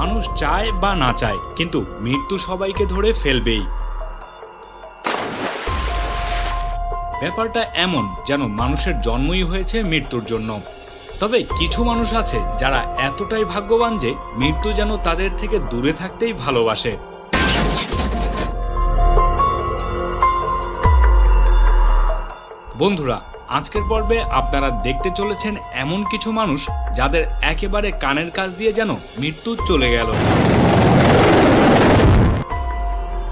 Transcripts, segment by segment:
মানুষ চায় বা না চায়, কিন্তু মৃত্যু সবাইকে ধরে ফেলবেই। ব্যাপারটা এমন যেন মানুষের জন্মই হয়েছে মৃত্যুর জন্য। তবে কিছু মানুষ আছে যারা এতটাই ভাগ্যবান যে মৃত্যু যেন তাদের থেকে দূরে থাকতেই ভালোবাসে। বন্ধুরা আজকের পর্বে আপনারা দেখতে চলেছেন এমন কিছু মানুষ যাদের একেবারে কানের কাজ দিয়ে যেন মৃত্যু চলে গেল।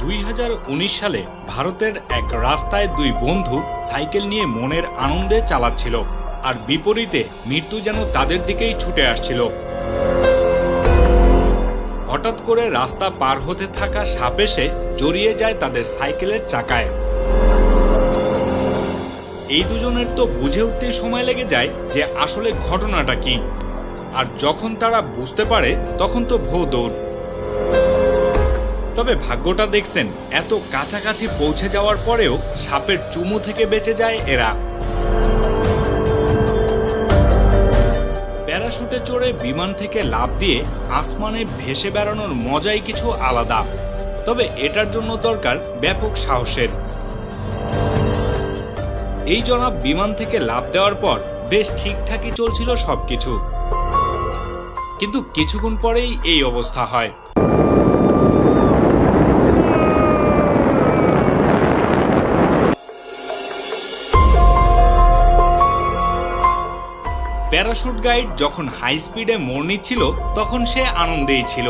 দুই হাজার উনিশ সালে ভারতের এক রাস্তায় দুই বন্ধু সাইকেল নিয়ে মনের আনন্দে চালাচ্ছিল আর বিপরীতে মৃত্যু যেন তাদের দিকেই ছুটে আসছিল। হঠাৎ করে রাস্তা পার হতে থাকা সাপ এসে জড়িয়ে যায় তাদের সাইকেলের চাকায়। এই দুজনের তো বুঝে উঠতেই সময় লেগে যায় যে আসলে ঘটনাটা কি। আর যখন তারা বুঝতে পারে, তখন তো ভো দৌড়। তবে ভাগ্যটা দেখছেন, এত কাছাকাছি পৌঁছে যাওয়ার পরেও সাপের চুমু থেকে বেঁচে যায় এরা। প্যারাশুটে চড়ে বিমান থেকে লাফ দিয়ে আসমানে ভেসে বেড়ানোর মজাই কিছু আলাদা। তবে এটার জন্য দরকার ব্যাপক সাহসের। এই জনাব বিমান থেকে লাভ দেওয়ার পর বেশ ঠিকঠাকই চলছিল সবকিছু। কিন্তু কিছুক্ষণ পরেই এই অবস্থা হয়। প্যারাশুট গাইড যখন হাই স্পিডে মোড় নিচ্ছিল, তখন সে আনন্দেই ছিল।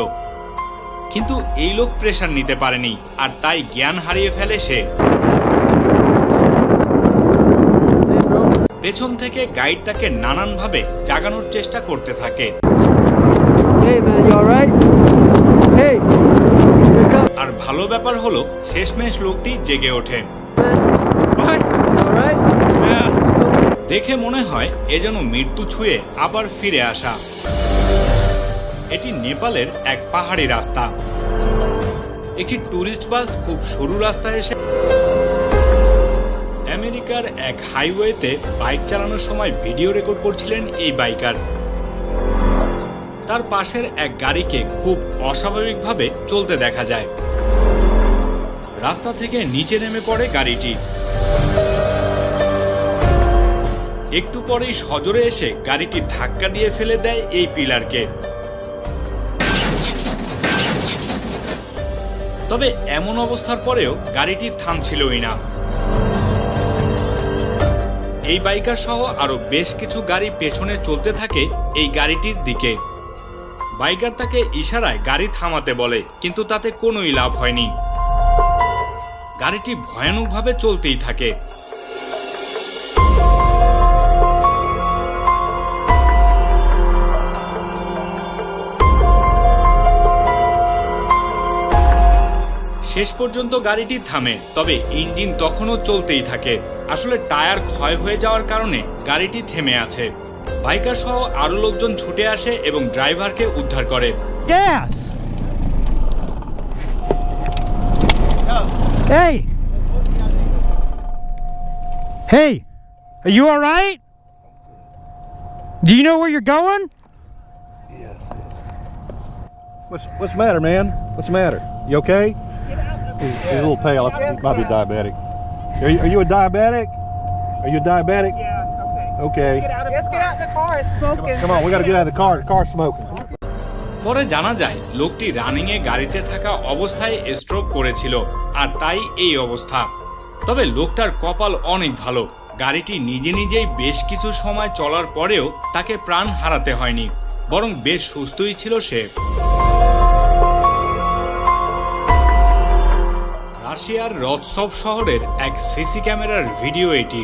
কিন্তু এই লোক প্রেশার নিতে পারেনি, আর তাই জ্ঞান হারিয়ে ফেলে সে। পেছন থেকে গাইড তাকে নানানভাবে জাগানোর চেষ্টা করতে থাকে। আর ভালো ব্যাপার হলো শেষমেশ লোকটি জেগে ওঠে! দেখে মনে হয় এ যেন মৃত্যু ছুঁয়ে আবার ফিরে আসা। এটি নেপালের এক পাহাড়ি রাস্তা। একটি ট্যুরিস্ট বাস খুব সরু রাস্তায় এসে আমেরিকার এক হাইওয়েতে বাইক চালানোর সময় ভিডিও রেকর্ড করছিলেন এই বাইকার। তার পাশের এক গাড়িকে খুব অস্বাভাবিকভাবে চলতে দেখা যায়। রাস্তা থেকে নিচে নেমে পড়ে গাড়িটি। একটু পরেই সজোরে এসে গাড়িটি ধাক্কা দিয়ে ফেলে দেয় এই পিলারকে। তবে এমন অবস্থার পরেও গাড়িটি থামছিলই না। এই বাইকার সহ আরও বেশ কিছু গাড়ি পেছনে চলতে থাকে এই গাড়িটির দিকে। বাইকার তাকে ইশারায় গাড়ি থামাতে বলে, কিন্তু তাতে কোনোই লাভ হয়নি। গাড়িটি ভয়ানকভাবে চলতেই থাকে। শেষ পর্যন্ত গাড়িটি থামে তবে ইঞ্জিন তখনও চলতেই থাকে আসলে টায়ার ক্ষয় হয়ে যাওয়ার কারণে গাড়িটি থেমে আছে বাইকার সহ আরও লোকজন ছুটে আসে এবং ড্রাইভারকে উদ্ধার করে Gas! Hey! Hey! Are you alright? Do you know where you're going? Yes. What's what's the matter, man? What's the matter? You okay? He's, he's a little pale. He might be diabetic. Are you, are you a diabetic? Are you a diabetic? Yeah, okay. Okay. Get out of Let's get out the car. It's smoking. Come on, we got to get out of the car. The car's smoking. পরে জানা যায় লোকটি রানিংয়ে গাড়িতে থাকা অবস্থায় stroke করেছিল আর তাই এই অবস্থা তবে লোকটার কপাল অনেক ভালো গাড়িটি নিজে নিজেই বেশ কিছু সময় চলার পরেও তাকে প্রাণ হারাতে হয়নি বরং বেশ সুস্থই ছিল সে রাশিয়ার রৎসব শহরের এক সিসি ক্যামেরার ভিডিও এটি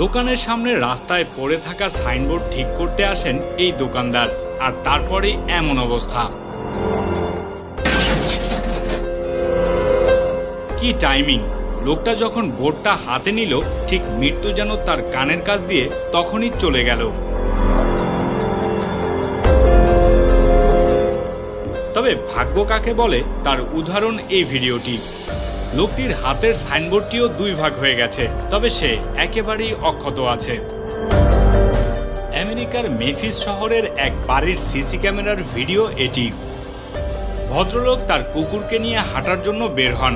দোকানের সামনে রাস্তায় পড়ে থাকা সাইনবোর্ড ঠিক করতে আসেন এই দোকানদার, আর তারপরেই এমন অবস্থা। কি টাইমিং? লোকটা যখন বোর্ডটা হাতে নিল, ঠিক মৃত্যু যেন তার কানের কাছ দিয়ে তখনই চলে গেল। তবে ভাগ্য কাকে বলে তার উদাহরণ এই ভিডিওটি। লোকটির হাতের সাইনবোর্ডটিও দুই ভাগ হয়ে গেছে, তবে সে একেবারেই অক্ষত আছে। আমেরিকার মেফিস শহরের এক বাড়ির সিসি ক্যামেরার ভিডিও এটি। ভদ্রলোক তার কুকুরকে নিয়ে হাঁটার জন্য বের হন।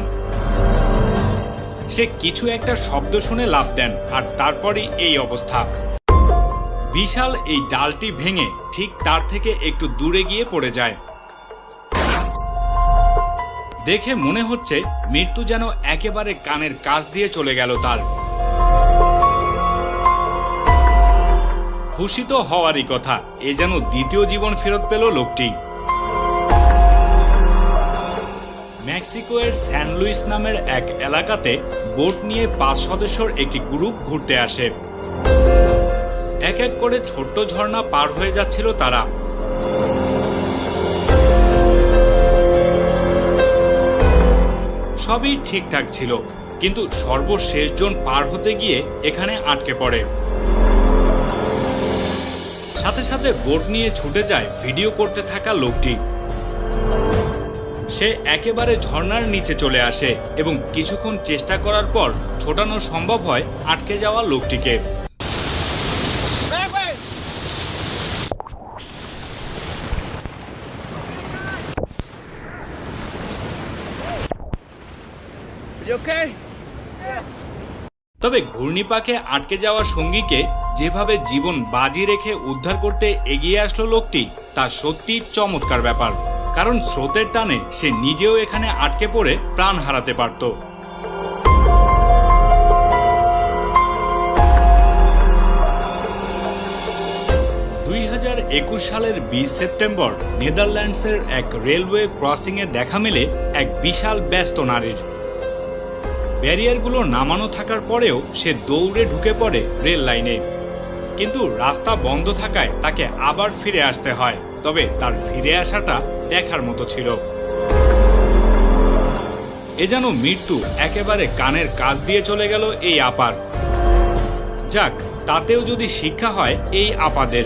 সে কিছু একটা শব্দ শুনে লাভ দেন, আর তারপরই এই অবস্থা। বিশাল এই ডালটি ভেঙে ঠিক তার থেকে একটু দূরে গিয়ে পড়ে যায়। দেখে মনে হচ্ছে মৃত্যু যেন একেবারে কানের কাছ দিয়ে চলে গেল তার। খুশি তো হওয়ারই কথা, এ যেন দ্বিতীয় জীবন ফেরত পেল লোকটি। মেক্সিকোয়ের স্যান লুইস নামের এক এলাকাতে বোট নিয়ে পাঁচ সদস্যর একটি গ্রুপ ঘুরতে আসে। এক এক করে ছোট্ট ঝর্ণা পার হয়ে যাচ্ছিল তারা। সবই ঠিকঠাক ছিল, কিন্তু সর্বশেষ জন পার হতে গিয়ে এখানে আটকে পড়ে। সাথে সাথে বোট নিয়ে ছুটে যায় ভিডিও করতে থাকা লোকটি। সে একেবারে ঝর্নার নিচে চলে আসে এবং কিছুক্ষণ চেষ্টা করার পর ছোটানো সম্ভব হয় আটকে যাওয়া লোকটিকে। তবে ঘূর্ণিপাকে আটকে যাওয়া সঙ্গীকে যেভাবে জীবন বাজি রেখে উদ্ধার করতে এগিয়ে আসলো লোকটি, তা সত্যি চমৎকার ব্যাপার। কারণ স্রোতের টানে সে নিজেও এখানে আটকে পড়ে প্রাণ হারাতে পারত। দুই হাজার একুশ সালের বিশ সেপ্টেম্বর, নেদারল্যান্ডসের এক রেলওয়ে ক্রসিংয়ে দেখা মেলে এক বিশাল ব্যস্ত নারীর। ব্যারিয়ারগুলো নামানো থাকার পরেও সে দৌড়ে ঢুকে পড়ে রেল লাইনে। কিন্তু রাস্তা বন্ধ থাকায় তাকে আবার ফিরে আসতে হয়, তবে তার ফিরে আসাটা দেখার মতো ছিল। এ যেন মৃত্যু একেবারে কানের কাজ দিয়ে চলে গেল এই আপার। যাক, তাতেও যদি শিক্ষা হয় এই আপাদের।